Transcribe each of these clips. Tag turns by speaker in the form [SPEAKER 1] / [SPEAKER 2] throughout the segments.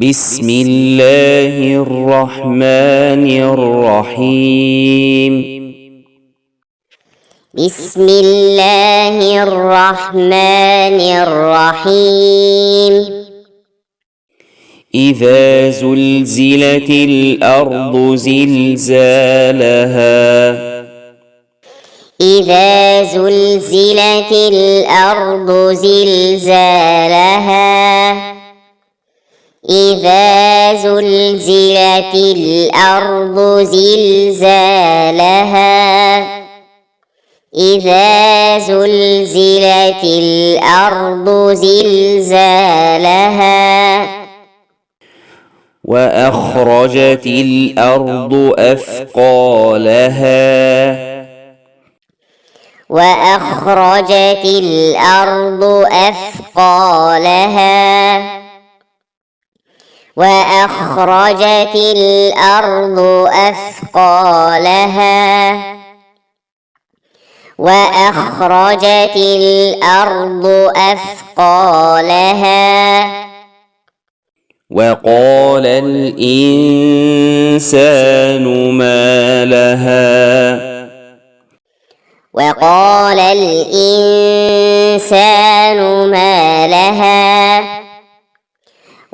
[SPEAKER 1] بسم الله الرحمن الرحيم.
[SPEAKER 2] بسم الله الرحمن الرحيم.
[SPEAKER 1] إذا زلزلت الأرض زلزالها.
[SPEAKER 2] إذا زلزلت الأرض زلزالها. إذا زلزلت الأرض زلزالها إذا زلزلت الأرض زلزالها
[SPEAKER 1] وأخرجت الأرض أثقالها.
[SPEAKER 2] وأخرجت الأرض أثقالها. وأخرجت الأرض أثقالها. وأخرجت الأرض أثقالها.
[SPEAKER 1] وقال الإنسان ما لها.
[SPEAKER 2] وقال الإنسان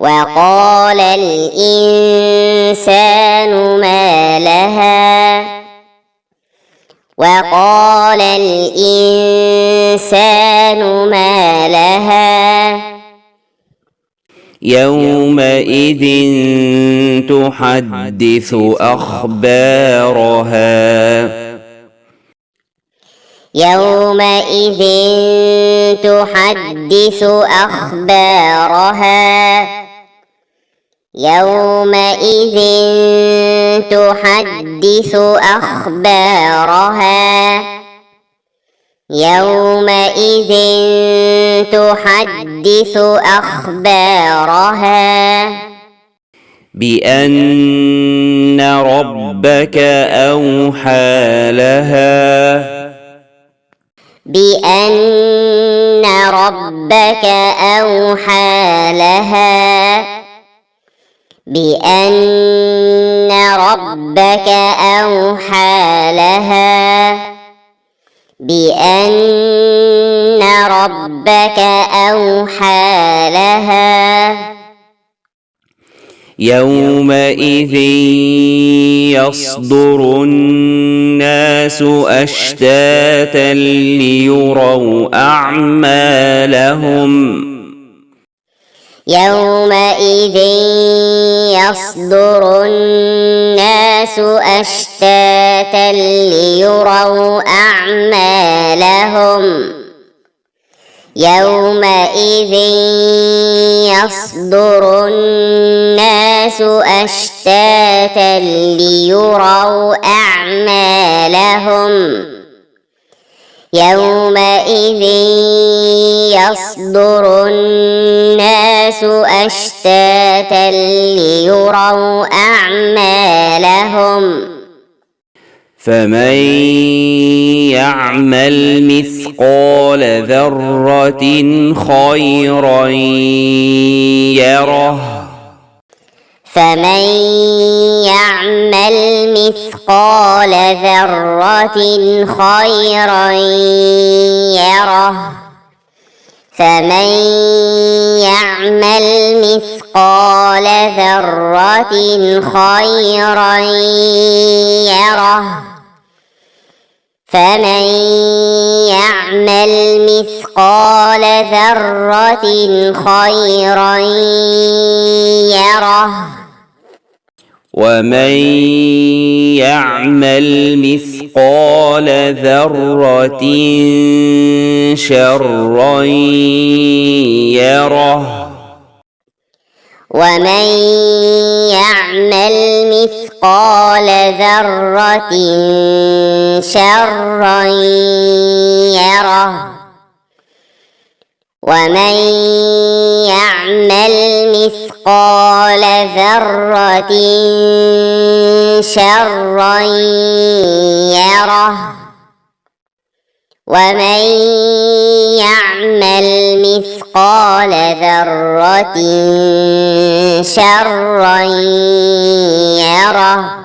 [SPEAKER 2] وقال الإنسان ما لها؟ وقال الإنسان ما لها؟
[SPEAKER 1] يومئذ تحدث أخبارها.
[SPEAKER 2] يومئذ تحدث أخبارها. يومئذ تحدث أخبارها. يومئذ تحدث أخبارها.
[SPEAKER 1] بأن ربك أوحى لها.
[SPEAKER 2] بأن ربك أوحى لها. بأن ربك أوحى لها. بأن ربك أوحى لها.
[SPEAKER 1] يومئذ يصدر الناس أشتاتا ليروا أعمالهم.
[SPEAKER 2] يومئذ يصدر الناس أشتاتا ليروا أعمالهم يومئذ يصدر الناس أشتاتا ليروا أعمالهم يومئذ يصدر الناس أشتاتا ليروا أعمالهم
[SPEAKER 1] فمن يعمل مثقال ذرة خيرا يره
[SPEAKER 2] فمن يعمل مثقال ذرة خيرا يره فمن يعمل مثقال ذرة خيرا يره فمن يعمل مثقال ذرة خيرا يره
[SPEAKER 1] ومن يعمل مثقال ذرة شرا يره.
[SPEAKER 2] ومن يعمل مثقال ذرة شرا يره. ومن يعمل مثقال ذرة شرا يره ومن يعمل مثقال ذرة شرا يره